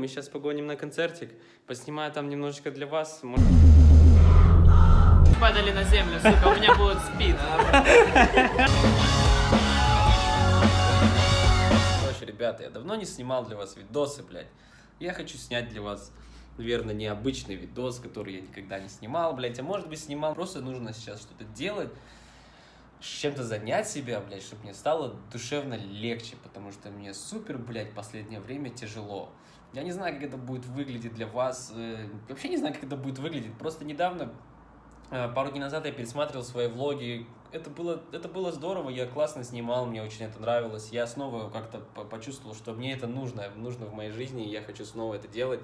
мы сейчас погоним на концертик, поснимаю там немножечко для вас. Падали на землю, сука, у меня будет спид. Короче, ребята, я давно не снимал для вас видосы, блядь. Я хочу снять для вас, наверное, необычный видос, который я никогда не снимал, блядь. А может быть снимал, просто нужно сейчас что-то делать, чем-то занять себя, блядь, чтобы мне стало душевно легче, потому что мне супер, блядь, последнее время тяжело. Я не знаю, как это будет выглядеть для вас, э, вообще не знаю, как это будет выглядеть. Просто недавно, э, пару дней назад я пересматривал свои влоги, это было, это было здорово, я классно снимал, мне очень это нравилось. Я снова как-то почувствовал, что мне это нужно, нужно в моей жизни, и я хочу снова это делать.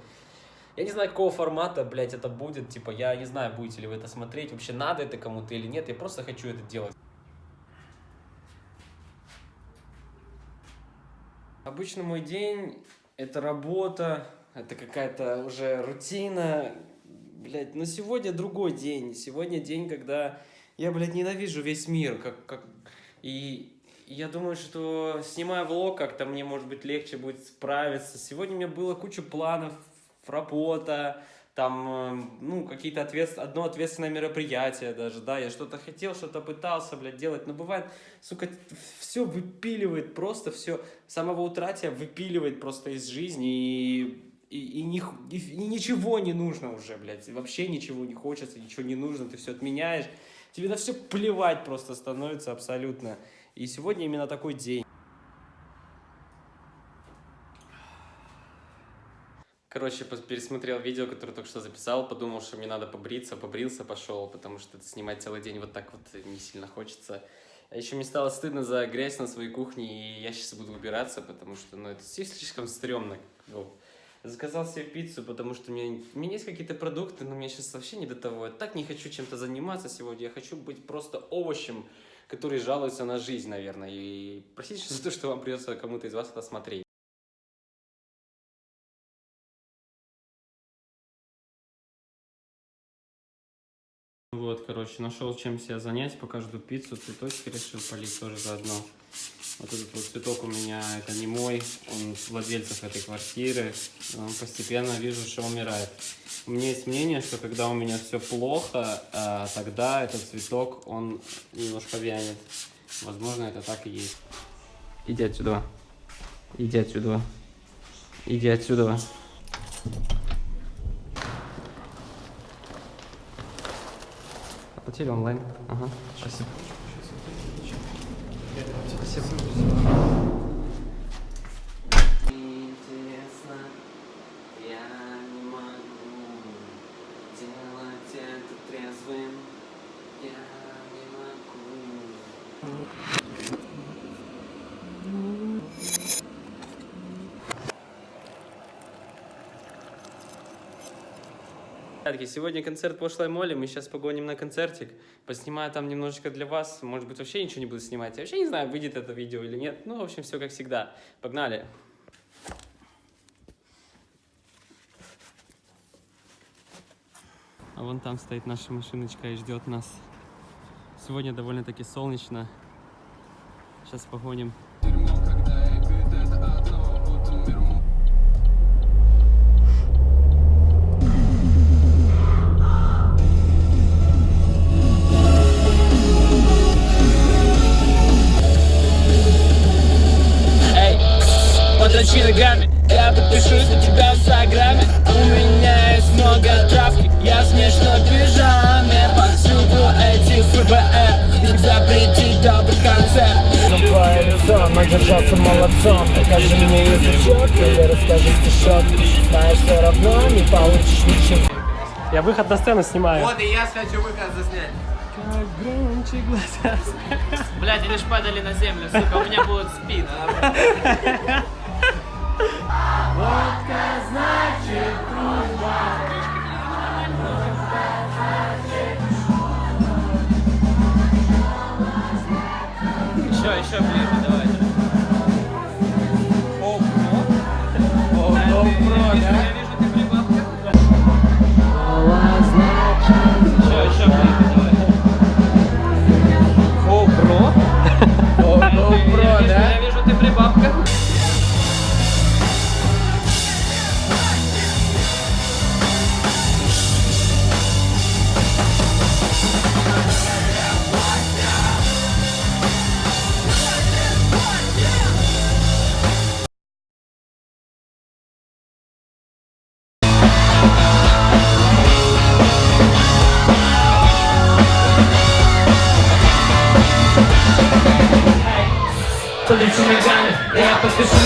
Я не знаю, какого формата, блядь, это будет, типа, я не знаю, будете ли вы это смотреть, вообще надо это кому-то или нет, я просто хочу это делать. Обычно мой день — это работа, это какая-то уже рутина. Блядь, но сегодня другой день. Сегодня день, когда я, блядь, ненавижу весь мир. Как, как... И я думаю, что снимая влог, как-то мне, может быть, легче будет справиться. Сегодня у меня было куча планов, работа, там, эм, ну, какие-то ответ... одно ответственное мероприятие даже, да, я что-то хотел, что-то пытался, блядь, делать, но бывает, сука, все выпиливает просто, все, самого утра выпиливает просто из жизни, и, и, и, ни, и, и ничего не нужно уже, блядь, вообще ничего не хочется, ничего не нужно, ты все отменяешь, тебе на все плевать просто становится абсолютно, и сегодня именно такой день. Короче, пересмотрел видео, которое только что записал, подумал, что мне надо побриться, побрился, пошел, потому что снимать целый день вот так вот не сильно хочется. А еще мне стало стыдно за грязь на своей кухне, и я сейчас буду убираться, потому что, ну, это слишком стрёмно. Вот. Заказал себе пиццу, потому что у меня, у меня есть какие-то продукты, но мне сейчас вообще не до того. Я так не хочу чем-то заниматься сегодня, я хочу быть просто овощем, который жалуется на жизнь, наверное. И простите за то, что вам придется кому-то из вас это смотреть. Вот, короче, нашел чем себя занять, пока жду пиццу, цветочки решил полить тоже заодно. Вот этот вот цветок у меня, это не мой, он владельцев этой квартиры. Он постепенно вижу, что умирает. У меня есть мнение, что когда у меня все плохо, а, тогда этот цветок, он немножко вянет. Возможно, это так и есть. Иди отсюда. Иди отсюда. Иди отсюда. Оплатили онлайн. Ага, спасибо. Спасибо. Сегодня концерт пошлой моли, мы сейчас погоним на концертик, поснимаю там немножечко для вас, может быть вообще ничего не буду снимать, я вообще не знаю, выйдет это видео или нет, ну, в общем, все как всегда. Погнали! А вон там стоит наша машиночка и ждет нас. Сегодня довольно-таки солнечно. Сейчас погоним. Ногами Я подпишусь на тебя в инстаграме. У меня есть много травки. Я смешно пижаме. Повсюду эти ФБР. Их запретить добрый концерт Твоя резона держаться молодцом. Покажи мне язычок или расскажи стишок Знаешь, все равно не получишь ничего. Я выход на сцену снимаю. Вот и я хочу выход заснять. Как громче глаза. Блядь, они ж падали на землю, сука, у меня будет спид ближе, подручи ногами Я подпишусь на